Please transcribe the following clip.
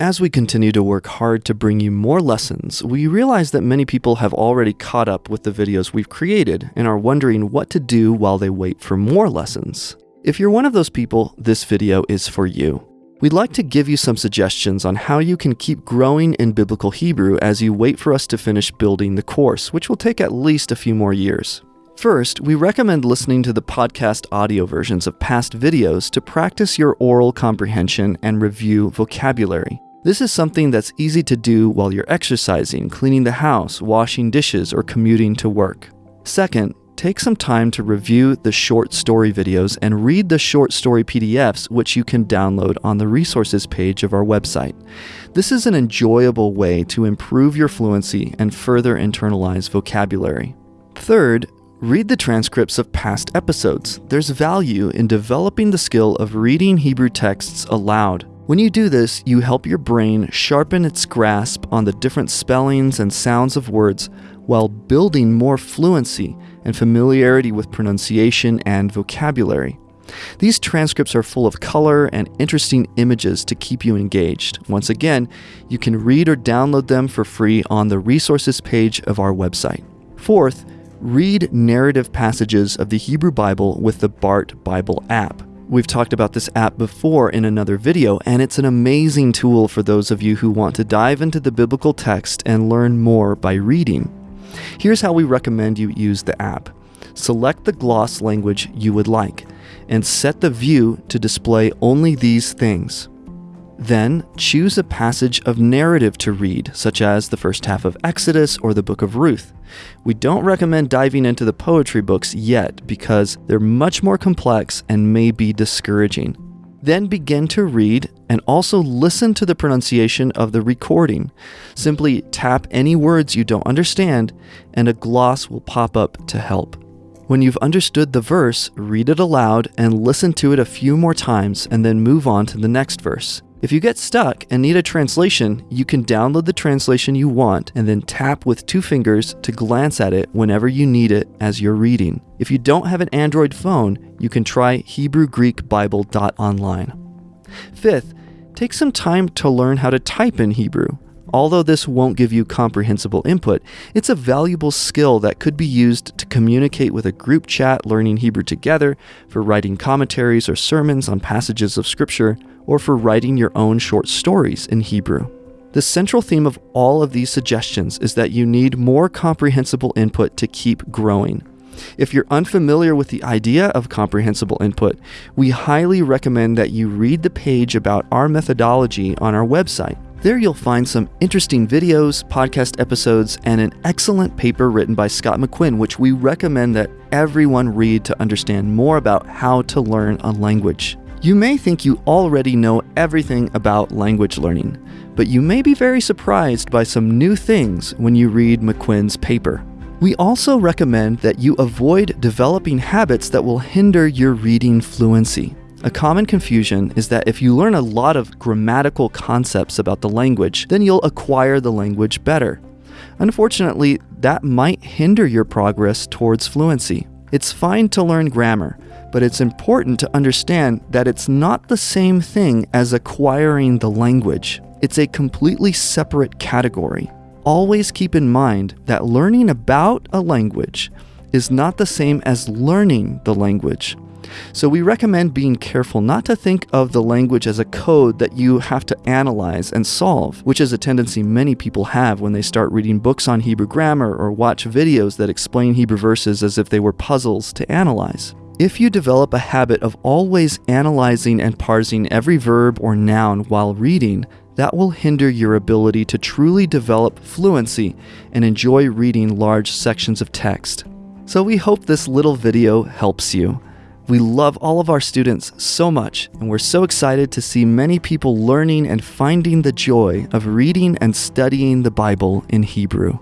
As we continue to work hard to bring you more lessons, we realize that many people have already caught up with the videos we've created and are wondering what to do while they wait for more lessons. If you're one of those people, this video is for you. We'd like to give you some suggestions on how you can keep growing in Biblical Hebrew as you wait for us to finish building the course, which will take at least a few more years. First, we recommend listening to the podcast audio versions of past videos to practice your oral comprehension and review vocabulary. This is something that's easy to do while you're exercising, cleaning the house, washing dishes, or commuting to work. Second, take some time to review the short story videos and read the short story PDFs, which you can download on the resources page of our website. This is an enjoyable way to improve your fluency and further internalize vocabulary. Third, Read the transcripts of past episodes. There's value in developing the skill of reading Hebrew texts aloud. When you do this, you help your brain sharpen its grasp on the different spellings and sounds of words while building more fluency and familiarity with pronunciation and vocabulary. These transcripts are full of color and interesting images to keep you engaged. Once again, you can read or download them for free on the resources page of our website. Fourth, read narrative passages of the Hebrew Bible with the Bart Bible app. We've talked about this app before in another video, and it's an amazing tool for those of you who want to dive into the biblical text and learn more by reading. Here's how we recommend you use the app. Select the gloss language you would like, and set the view to display only these things. Then choose a passage of narrative to read, such as the first half of Exodus or the book of Ruth. We don't recommend diving into the poetry books yet because they're much more complex and may be discouraging. Then begin to read and also listen to the pronunciation of the recording. Simply tap any words you don't understand, and a gloss will pop up to help. When you've understood the verse, read it aloud and listen to it a few more times, and then move on to the next verse. If you get stuck and need a translation, you can download the translation you want and then tap with two fingers to glance at it whenever you need it as you're reading. If you don't have an Android phone, you can try HebrewGreekBible.online. Fifth, take some time to learn how to type in Hebrew. Although this won't give you comprehensible input, it's a valuable skill that could be used to communicate with a group chat learning Hebrew together, for writing commentaries or sermons on passages of Scripture, or for writing your own short stories in Hebrew. The central theme of all of these suggestions is that you need more comprehensible input to keep growing. If you're unfamiliar with the idea of comprehensible input, we highly recommend that you read the page about our methodology on our website. There you'll find some interesting videos, podcast episodes, and an excellent paper written by Scott McQuinn, which we recommend that everyone read to understand more about how to learn a language. You may think you already know everything about language learning, but you may be very surprised by some new things when you read McQuinn's paper. We also recommend that you avoid developing habits that will hinder your reading fluency. A common confusion is that if you learn a lot of grammatical concepts about the language, then you'll acquire the language better. Unfortunately, that might hinder your progress towards fluency. It's fine to learn grammar, but it's important to understand that it's not the same thing as acquiring the language. It's a completely separate category. Always keep in mind that learning about a language is not the same as learning the language. So we recommend being careful not to think of the language as a code that you have to analyze and solve, which is a tendency many people have when they start reading books on Hebrew grammar or watch videos that explain Hebrew verses as if they were puzzles to analyze. If you develop a habit of always analyzing and parsing every verb or noun while reading, that will hinder your ability to truly develop fluency and enjoy reading large sections of text. So we hope this little video helps you. We love all of our students so much, and we're so excited to see many people learning and finding the joy of reading and studying the Bible in Hebrew.